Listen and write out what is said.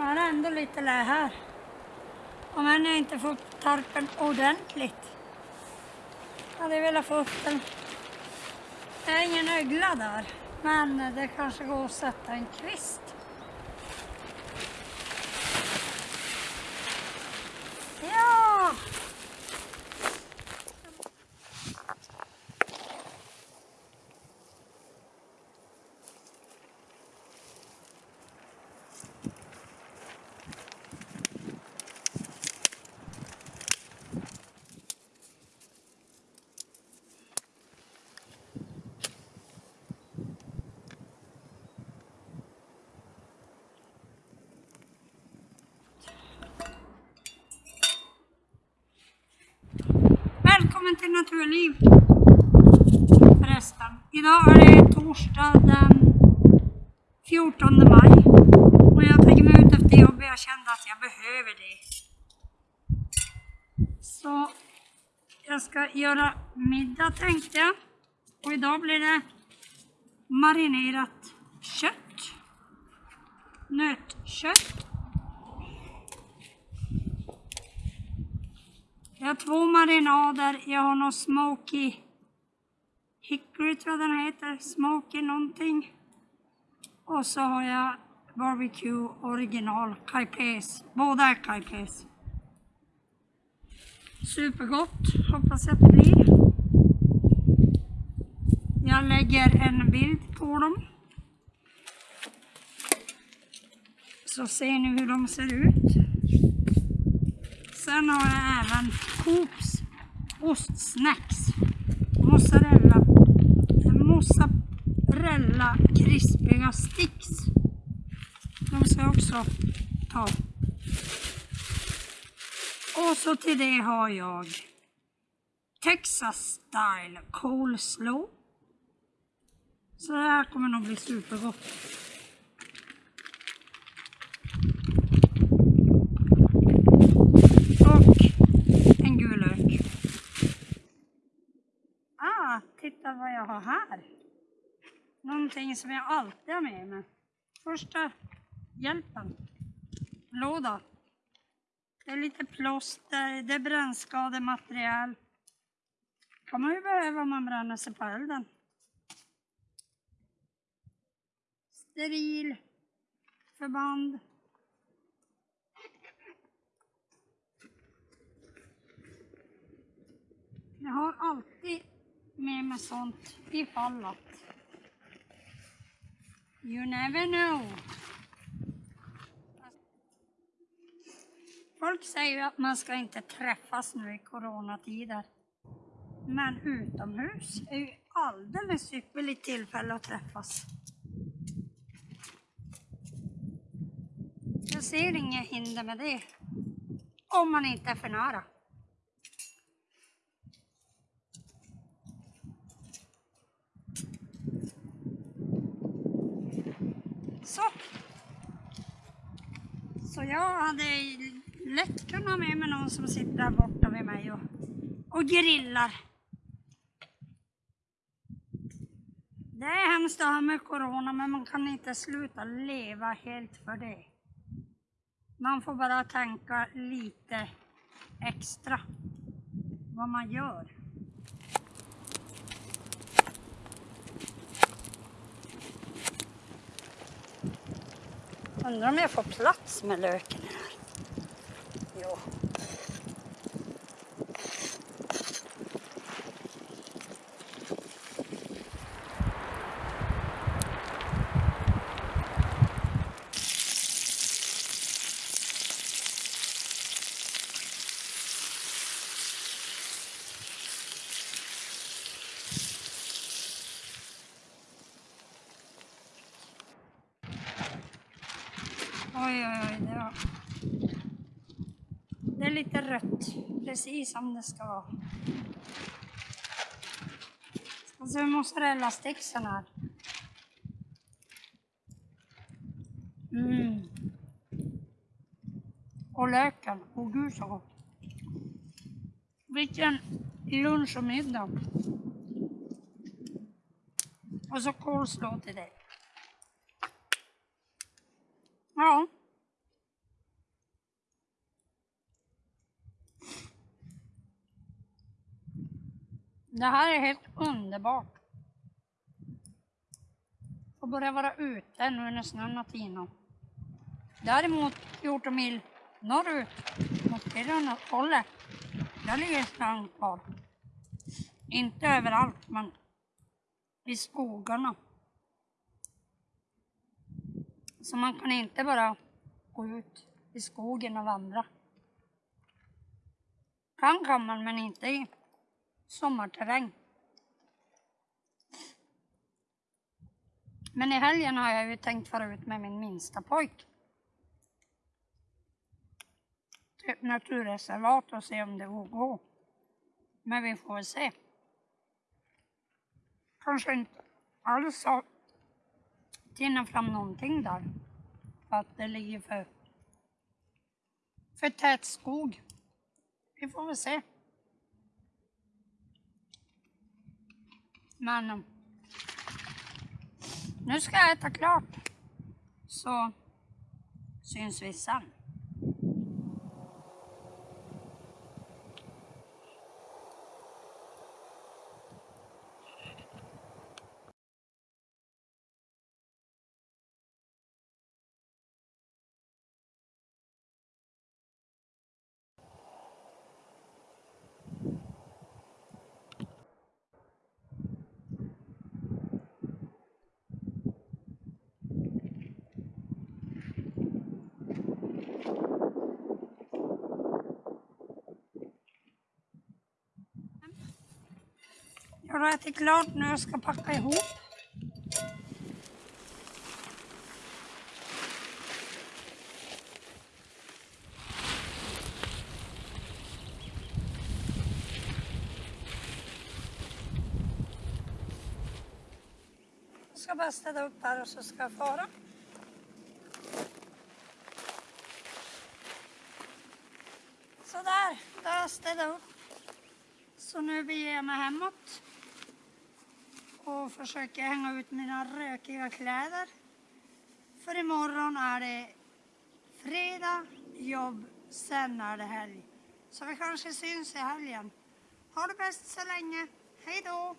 är det ändå lite lä här. Om än jag inte får upp tarpen ordentligt. Hade velat få upp den. Det är ingen ögla där. Men det kanske går att sätta en kvist. Ja! Välkommen till Naturliv. Förresten. Idag är det torsdag den 14 maj. Och jag tänker mig ut efter jobbet. Jag kände att jag behöver det. Så jag ska göra middag tänkte jag. Och idag blir det marinerat kött. Nötkött. Jag har två marinader. Jag har någon smoky hickory tror jag den heter. Smoky någonting. Och så har jag barbecue original kajpes, Båda är kajpes. Supergott hoppas jag att det blir. Jag lägger en bild på dem. Så ser ni hur de ser ut. Sen har jag även Coops ostsnacks. Mozzarella, mozzarella krispiga sticks. De ska jag också ta. Och så till det har jag Texas style coleslaw. Så det här kommer nog bli supergott. Och en gul lök. Ah, titta vad jag har här. Någonting som jag alltid har med mig. Första hjälpen. Låda. Det är lite plåster, det är brännskadematerial. kan man ju behöva om man bränner sig på elden. Steril förband. Jag har alltid med mig sånt ifall att. You never know. Folk säger ju att man ska inte träffas nu i coronatider. Men utomhus är ju alldeles ypperligt tillfälle att träffas. Jag ser inget hinder med det. Om man inte är för nära. Så. Så jag hade lätt kunnat ha med mig någon som sitter där borta vid mig och, och grillar. Det är hemskt det här med corona men man kan inte sluta leva helt för det. Man får bara tänka lite extra vad man gör. Undrar om jag får plats med löken här. Jo. Oj. Det, var... det är lite rött. Precis som det ska vara. Ska se mozzarella-sticksen här. Mm. Och löken. och gud så gott. Vilken lunch och middag. Och så coleslaw till dig. Ja. Det här är helt underbart. Får börja vara ute nu när snön har tinat. Däremot 14 mil norrut mot Kiruna-hållet, där ligger snön kvar. Inte överallt, men i skogarna. Så man kan inte bara gå ut i skogen och vandra. Kan kan man, men inte i sommarterräng. Men i helgen har jag ju tänkt fara ut med min minsta pojk. Till ett naturreservat och se om det går att gå. Men vi får väl se. Kanske inte alls har tinat fram någonting där. För att det ligger för, för tät skog. Vi får väl se. Men eh, nu ska jag äta klart. Så syns vi sen. Jag har ätit klart nu och ska packa ihop. Jag ska bara städa upp här och så ska jag fara. Sådär, då har jag städat upp. Så nu beger jag mig hemåt och försöker hänga ut mina rökiga kläder. För imorgon är det fredag, jobb, sen är det helg. Så vi kanske syns i helgen. Ha det bäst så länge. Hej då!